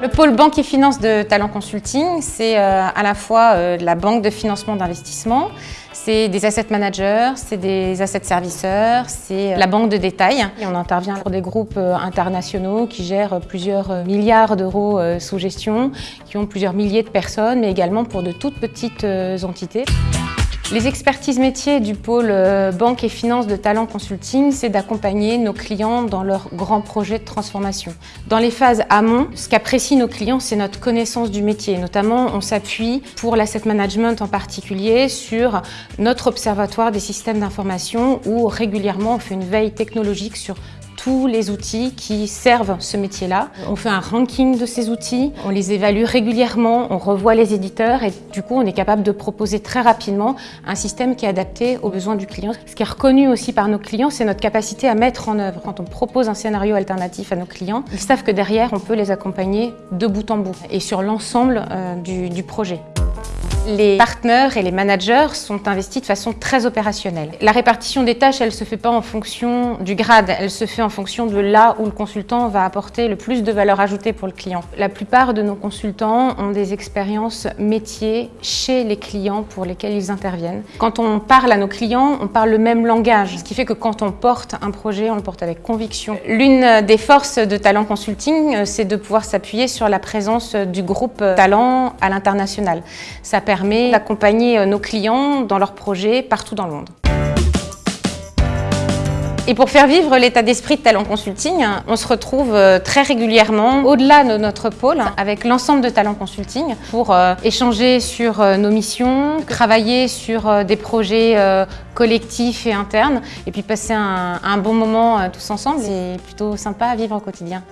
Le pôle banque et finance de Talent Consulting, c'est euh, à la fois euh, la banque de financement d'investissement, c'est des asset managers, c'est des asset serviceurs, c'est la banque de détail. On intervient pour des groupes euh, internationaux qui gèrent plusieurs milliards d'euros sous gestion, qui ont plusieurs milliers de personnes, mais également pour de toutes petites entités. Les expertises métiers du pôle euh, banque et finance de Talent Consulting, c'est d'accompagner nos clients dans leurs grands projets de transformation. Dans les phases amont, ce qu'apprécient nos clients, c'est notre connaissance du métier. Notamment, on s'appuie pour l'asset management en particulier sur notre observatoire des systèmes d'information où régulièrement on fait une veille technologique sur tous les outils qui servent ce métier-là. On fait un ranking de ces outils, on les évalue régulièrement, on revoit les éditeurs et du coup on est capable de proposer très rapidement un système qui est adapté aux besoins du client. Ce qui est reconnu aussi par nos clients, c'est notre capacité à mettre en œuvre. Quand on propose un scénario alternatif à nos clients, ils savent que derrière on peut les accompagner de bout en bout et sur l'ensemble euh, du, du projet. Les partenaires et les managers sont investis de façon très opérationnelle. La répartition des tâches, elle ne se fait pas en fonction du grade, elle se fait en fonction de là où le consultant va apporter le plus de valeur ajoutée pour le client. La plupart de nos consultants ont des expériences métiers chez les clients pour lesquels ils interviennent. Quand on parle à nos clients, on parle le même langage, ce qui fait que quand on porte un projet, on le porte avec conviction. L'une des forces de Talent Consulting, c'est de pouvoir s'appuyer sur la présence du groupe Talent à l'international. Ça permet d'accompagner euh, nos clients dans leurs projets partout dans le monde. Et pour faire vivre l'état d'esprit de Talent Consulting, on se retrouve euh, très régulièrement au-delà de notre pôle avec l'ensemble de Talent Consulting pour euh, échanger sur nos missions, travailler sur des projets collectifs et internes et puis passer un bon moment tous ensemble. C'est plutôt sympa à vivre au quotidien.